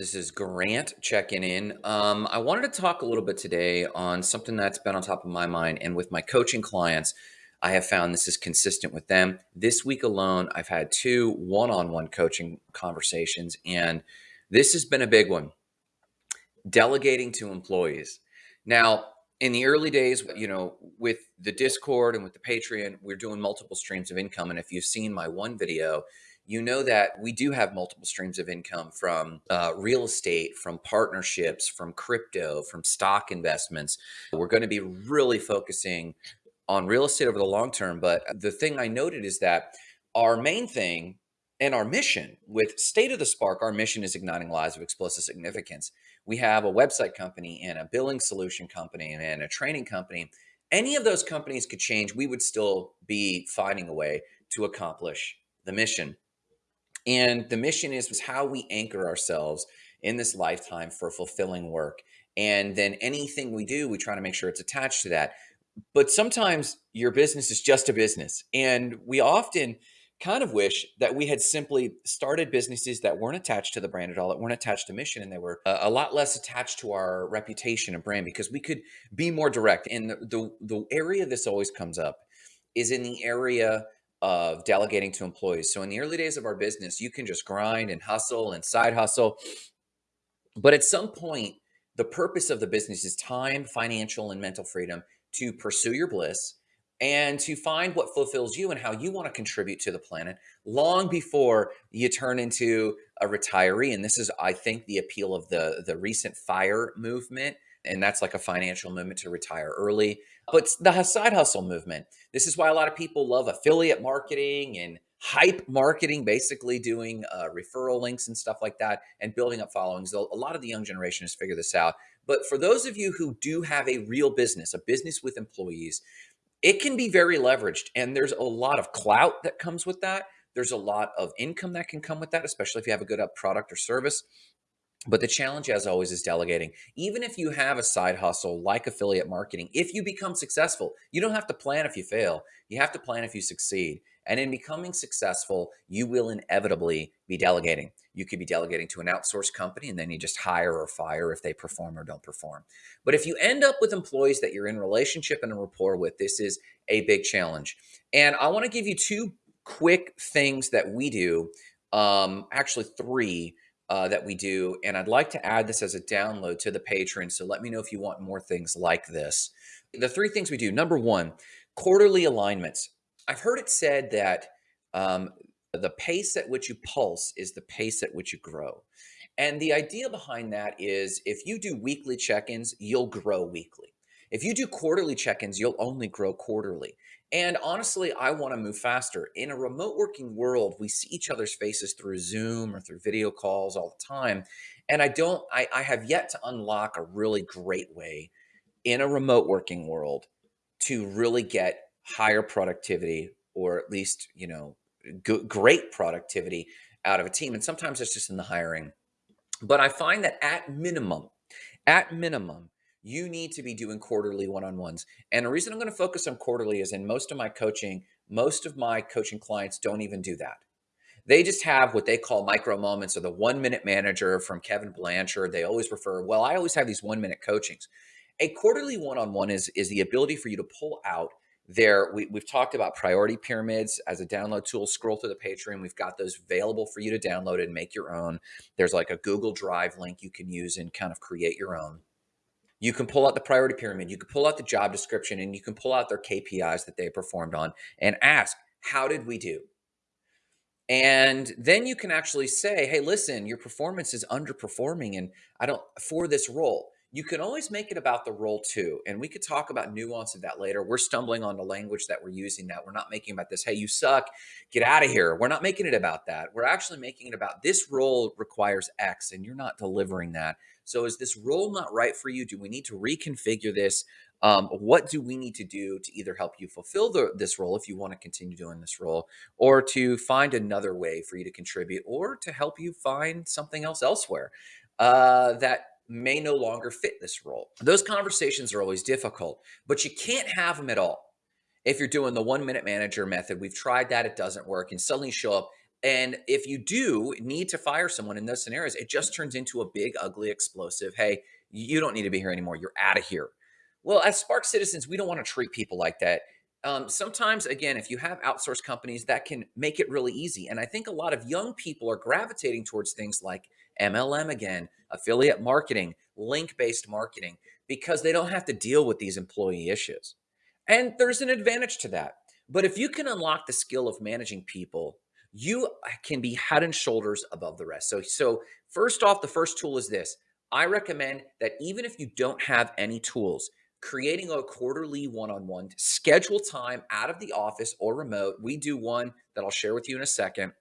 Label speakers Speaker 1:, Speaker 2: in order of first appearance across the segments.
Speaker 1: This is Grant checking in. Um, I wanted to talk a little bit today on something that's been on top of my mind. And with my coaching clients, I have found this is consistent with them. This week alone, I've had two one on one coaching conversations, and this has been a big one delegating to employees. Now, in the early days, you know, with the Discord and with the Patreon, we're doing multiple streams of income. And if you've seen my one video, you know that we do have multiple streams of income from uh, real estate, from partnerships, from crypto, from stock investments. We're going to be really focusing on real estate over the long term. But the thing I noted is that our main thing and our mission with State of the Spark, our mission is igniting lives of explosive significance. We have a website company and a billing solution company and a training company. Any of those companies could change. We would still be finding a way to accomplish the mission. And the mission is, how we anchor ourselves in this lifetime for fulfilling work. And then anything we do, we try to make sure it's attached to that. But sometimes your business is just a business. And we often kind of wish that we had simply started businesses that weren't attached to the brand at all, that weren't attached to mission, and they were a, a lot less attached to our reputation and brand because we could be more direct. And the, the, the area this always comes up is in the area of delegating to employees. So in the early days of our business, you can just grind and hustle and side hustle. But at some point, the purpose of the business is time, financial, and mental freedom to pursue your bliss and to find what fulfills you and how you want to contribute to the planet long before you turn into a retiree. And this is, I think, the appeal of the, the recent FIRE movement. And that's like a financial movement to retire early. But the side hustle movement, this is why a lot of people love affiliate marketing and hype marketing, basically doing uh, referral links and stuff like that and building up followings. A lot of the young generation has figured this out. But for those of you who do have a real business, a business with employees, it can be very leveraged and there's a lot of clout that comes with that. There's a lot of income that can come with that, especially if you have a good product or service. But the challenge, as always, is delegating. Even if you have a side hustle like affiliate marketing, if you become successful, you don't have to plan if you fail. You have to plan if you succeed. And in becoming successful, you will inevitably be delegating. You could be delegating to an outsourced company and then you just hire or fire if they perform or don't perform. But if you end up with employees that you're in relationship and a rapport with, this is a big challenge. And I want to give you two quick things that we do, um, actually three uh, that we do. And I'd like to add this as a download to the Patreon. So let me know if you want more things like this. The three things we do number one, quarterly alignments. I've heard it said that um, the pace at which you pulse is the pace at which you grow. And the idea behind that is if you do weekly check ins, you'll grow weekly. If you do quarterly check ins, you'll only grow quarterly. And honestly, I want to move faster. In a remote working world, we see each other's faces through Zoom or through video calls all the time. And I don't, I, I have yet to unlock a really great way in a remote working world to really get higher productivity or at least, you know, great productivity out of a team. And sometimes it's just in the hiring. But I find that at minimum, at minimum, you need to be doing quarterly one-on-ones. And the reason I'm going to focus on quarterly is in most of my coaching, most of my coaching clients don't even do that. They just have what they call micro moments or the one minute manager from Kevin Blanchard. They always refer, well, I always have these one minute coachings. A quarterly one-on-one is, is the ability for you to pull out there. We, we've talked about priority pyramids as a download tool. Scroll through the Patreon. We've got those available for you to download and make your own. There's like a Google Drive link you can use and kind of create your own you can pull out the priority pyramid, you can pull out the job description, and you can pull out their KPIs that they performed on and ask, how did we do? And then you can actually say, hey, listen, your performance is underperforming and I don't for this role. You can always make it about the role too. And we could talk about nuance of that later. We're stumbling on the language that we're using that. We're not making about this, hey, you suck, get out of here. We're not making it about that. We're actually making it about this role requires X and you're not delivering that. So is this role not right for you? Do we need to reconfigure this? Um, what do we need to do to either help you fulfill the, this role if you want to continue doing this role or to find another way for you to contribute or to help you find something else elsewhere uh, that may no longer fit this role. Those conversations are always difficult, but you can't have them at all. If you're doing the one minute manager method, we've tried that, it doesn't work. And suddenly show up And if you do need to fire someone in those scenarios, it just turns into a big, ugly, explosive, hey, you don't need to be here anymore. You're out of here. Well, as Spark citizens, we don't want to treat people like that. Um, sometimes, again, if you have outsourced companies, that can make it really easy. And I think a lot of young people are gravitating towards things like MLM again, affiliate marketing, link based marketing, because they don't have to deal with these employee issues. And there's an advantage to that. But if you can unlock the skill of managing people, you uh, can be head and shoulders above the rest. So, so first off, the first tool is this. I recommend that even if you don't have any tools, creating a quarterly one-on-one schedule time out of the office or remote we do one that i'll share with you in a second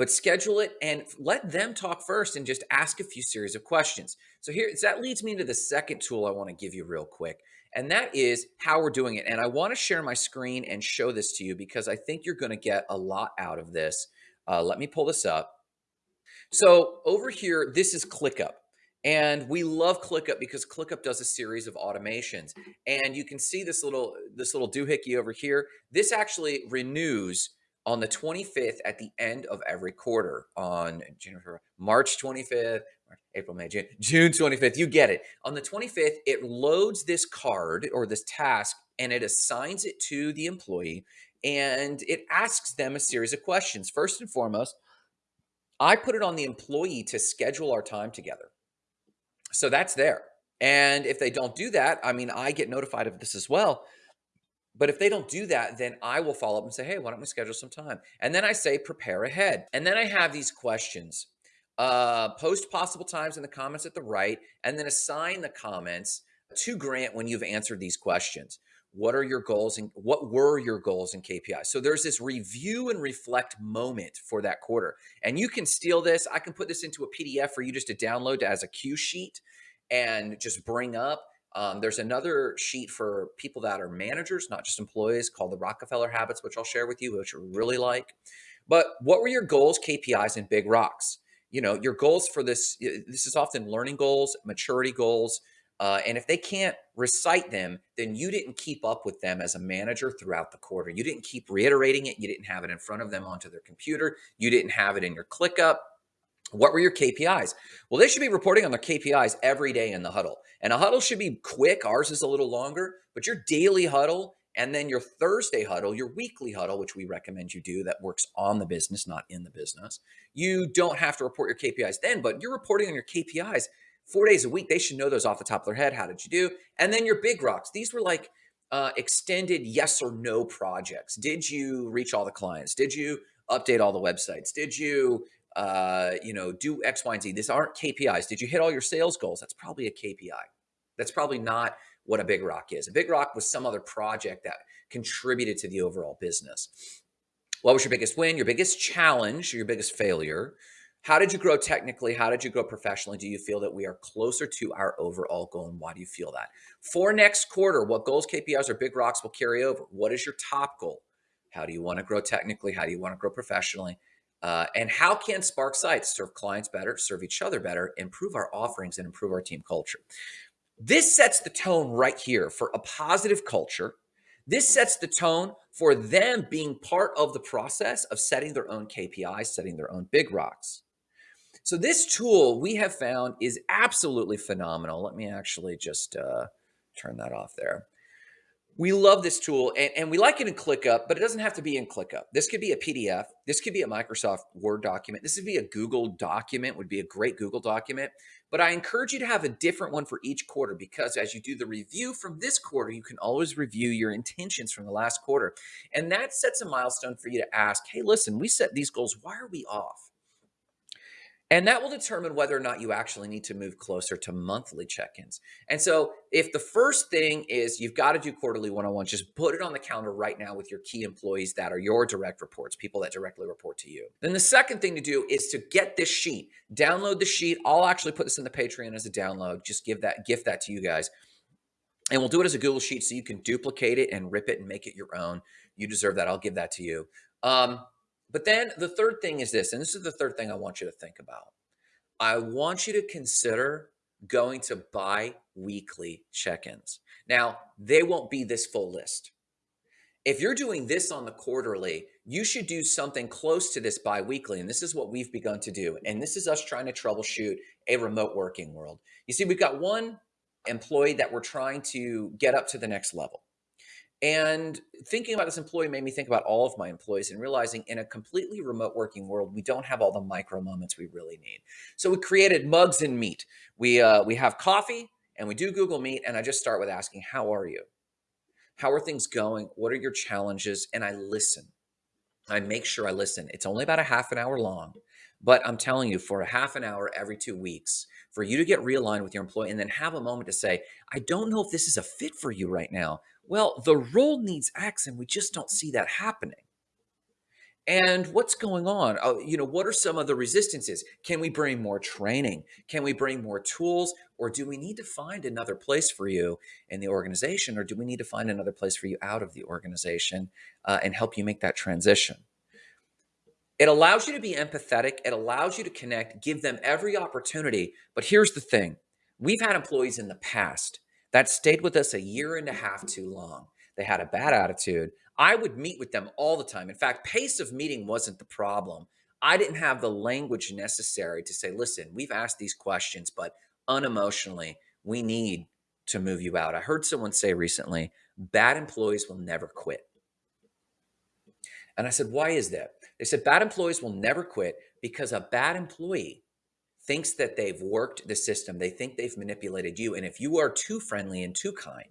Speaker 1: but schedule it and let them talk first and just ask a few series of questions so here that leads me to the second tool i want to give you real quick and that is how we're doing it and i want to share my screen and show this to you because i think you're going to get a lot out of this uh, let me pull this up so over here this is clickup and we love ClickUp because ClickUp does a series of automations. And you can see this little this little doohickey over here. This actually renews on the 25th at the end of every quarter on March 25th, April, May, June, June 25th. You get it. On the 25th, it loads this card or this task and it assigns it to the employee and it asks them a series of questions. First and foremost, I put it on the employee to schedule our time together. So that's there. And if they don't do that, I mean, I get notified of this as well. But if they don't do that, then I will follow up and say, hey, why don't we schedule some time? And then I say, prepare ahead. And then I have these questions. Uh, post possible times in the comments at the right, and then assign the comments to Grant when you've answered these questions. What are your goals and what were your goals and KPIs? So there's this review and reflect moment for that quarter. And you can steal this. I can put this into a PDF for you just to download as a cue sheet and just bring up. Um, there's another sheet for people that are managers, not just employees, called the Rockefeller Habits, which I'll share with you, which I really like. But what were your goals, KPIs, and big rocks? You know, your goals for this, this is often learning goals, maturity goals, uh, and if they can't recite them, then you didn't keep up with them as a manager throughout the quarter. You didn't keep reiterating it. You didn't have it in front of them onto their computer. You didn't have it in your ClickUp. What were your KPIs? Well, they should be reporting on their KPIs every day in the huddle. And a huddle should be quick. Ours is a little longer, but your daily huddle and then your Thursday huddle, your weekly huddle, which we recommend you do that works on the business, not in the business. You don't have to report your KPIs then, but you're reporting on your KPIs four days a week. They should know those off the top of their head. How did you do? And then your big rocks. These were like uh, extended yes or no projects. Did you reach all the clients? Did you update all the websites? Did you, uh, you know, do X, Y, and Z? These aren't KPIs. Did you hit all your sales goals? That's probably a KPI. That's probably not what a big rock is. A big rock was some other project that contributed to the overall business. What was your biggest win? Your biggest challenge? Your biggest failure? How did you grow technically? How did you grow professionally? Do you feel that we are closer to our overall goal? And why do you feel that? For next quarter, what goals, KPIs, or big rocks will carry over? What is your top goal? How do you want to grow technically? How do you want to grow professionally? Uh, and how can Spark Sites serve clients better, serve each other better, improve our offerings, and improve our team culture? This sets the tone right here for a positive culture. This sets the tone for them being part of the process of setting their own KPIs, setting their own big rocks. So this tool we have found is absolutely phenomenal. Let me actually just uh, turn that off there. We love this tool and, and we like it in ClickUp, but it doesn't have to be in ClickUp. This could be a PDF. This could be a Microsoft Word document. This would be a Google document, would be a great Google document. But I encourage you to have a different one for each quarter because as you do the review from this quarter, you can always review your intentions from the last quarter. And that sets a milestone for you to ask, hey, listen, we set these goals. Why are we off? And that will determine whether or not you actually need to move closer to monthly check ins. And so, if the first thing is you've got to do quarterly one on one, just put it on the calendar right now with your key employees that are your direct reports, people that directly report to you. Then the second thing to do is to get this sheet, download the sheet. I'll actually put this in the Patreon as a download, just give that, gift that to you guys. And we'll do it as a Google Sheet so you can duplicate it and rip it and make it your own. You deserve that. I'll give that to you. Um, but then the third thing is this, and this is the third thing I want you to think about. I want you to consider going to bi weekly check ins. Now, they won't be this full list. if you're doing this on the quarterly, you should do something close to this biweekly. And this is what we've begun to do. And this is us trying to troubleshoot a remote working world. You see, we've got one employee that we're trying to get up to the next level. And thinking about this employee made me think about all of my employees and realizing in a completely remote working world, we don't have all the micro moments we really need. So we created mugs and meet. We uh, we have coffee and we do Google Meet, and I just start with asking, "How are you? How are things going? What are your challenges?" And I listen. I make sure I listen. It's only about a half an hour long, but I'm telling you, for a half an hour every two weeks, for you to get realigned with your employee and then have a moment to say, I don't know if this is a fit for you right now. Well, the role needs X, and we just don't see that happening. And what's going on? Uh, you know, what are some of the resistances? Can we bring more training? Can we bring more tools? Or do we need to find another place for you in the organization? Or do we need to find another place for you out of the organization uh, and help you make that transition? It allows you to be empathetic. It allows you to connect, give them every opportunity. But here's the thing we've had employees in the past that stayed with us a year and a half too long. They had a bad attitude. I would meet with them all the time. In fact, pace of meeting wasn't the problem. I didn't have the language necessary to say, listen, we've asked these questions, but unemotionally, we need to move you out. I heard someone say recently, bad employees will never quit. And I said, why is that? They said, bad employees will never quit because a bad employee thinks that they've worked the system. They think they've manipulated you. And if you are too friendly and too kind,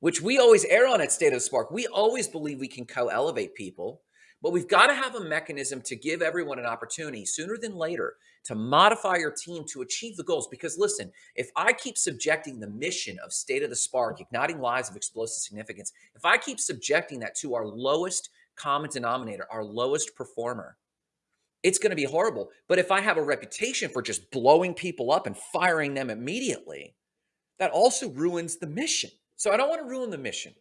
Speaker 1: which we always err on at State of Spark, we always believe we can co elevate people, but we've got to have a mechanism to give everyone an opportunity sooner than later to modify your team to achieve the goals. Because listen, if I keep subjecting the mission of State of the Spark, igniting lives of explosive significance, if I keep subjecting that to our lowest common denominator, our lowest performer, it's going to be horrible. But if I have a reputation for just blowing people up and firing them immediately, that also ruins the mission. So I don't want to ruin the mission.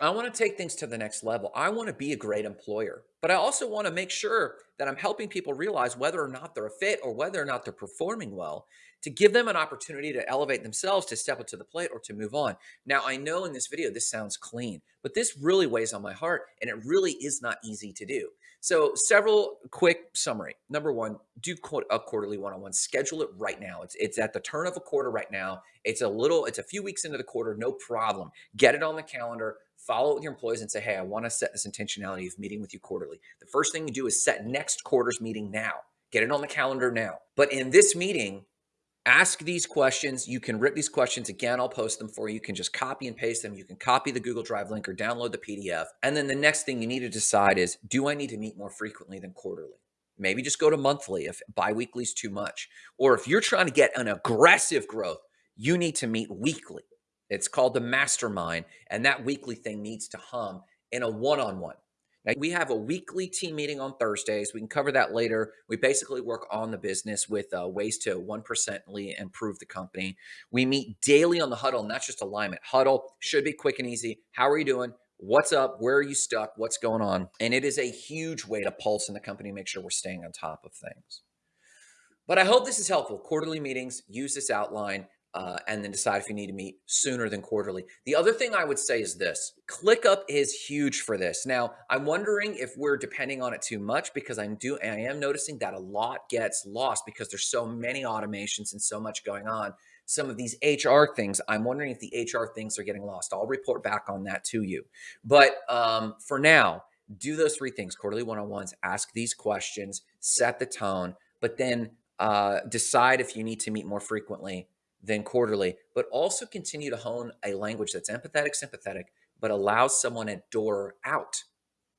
Speaker 1: I want to take things to the next level. I want to be a great employer, but I also want to make sure that I'm helping people realize whether or not they're a fit or whether or not they're performing well to give them an opportunity to elevate themselves, to step up to the plate, or to move on. Now, I know in this video this sounds clean, but this really weighs on my heart and it really is not easy to do. So, several quick summary. Number one, do a quarterly one-on-one. Schedule it right now. It's it's at the turn of a quarter right now. It's a little. It's a few weeks into the quarter. No problem. Get it on the calendar. Follow it with your employees and say, "Hey, I want to set this intentionality of meeting with you quarterly." The first thing you do is set next quarter's meeting now. Get it on the calendar now. But in this meeting, ask these questions. You can rip these questions again. I'll post them for you. You can just copy and paste them. You can copy the Google Drive link or download the PDF. And then the next thing you need to decide is do I need to meet more frequently than quarterly? Maybe just go to monthly if biweekly is too much. Or if you're trying to get an aggressive growth, you need to meet weekly. It's called the mastermind. And that weekly thing needs to hum in a one on one. Now, we have a weekly team meeting on Thursdays. We can cover that later. We basically work on the business with uh, ways to 1%ly improve the company. We meet daily on the huddle, and that's just alignment. Huddle should be quick and easy. How are you doing? What's up? Where are you stuck? What's going on? And it is a huge way to pulse in the company, make sure we're staying on top of things. But I hope this is helpful. Quarterly meetings, use this outline uh, and then decide if you need to meet sooner than quarterly. The other thing I would say is this ClickUp is huge for this. Now, I'm wondering if we're depending on it too much because I'm do I am noticing that a lot gets lost because there's so many automations and so much going on. Some of these HR things, I'm wondering if the HR things are getting lost. I'll report back on that to you. But um, for now, do those three things quarterly one on ones, ask these questions, set the tone, but then uh, decide if you need to meet more frequently than quarterly, but also continue to hone a language that's empathetic, sympathetic, but allows someone a door out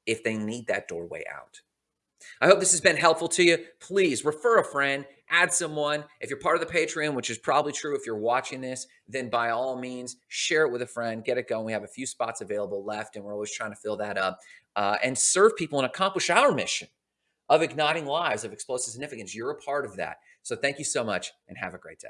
Speaker 1: if they need that doorway out. I hope this has been helpful to you. Please refer a friend, add someone. If you're part of the Patreon, which is probably true if you're watching this, then by all means, share it with a friend, get it going. We have a few spots available left, and we're always trying to fill that up uh, and serve people and accomplish our mission of igniting lives of explosive significance. You're a part of that. So thank you so much and have a great day.